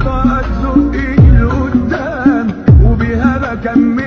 بطاقة زقي لقدام وبيها بكمل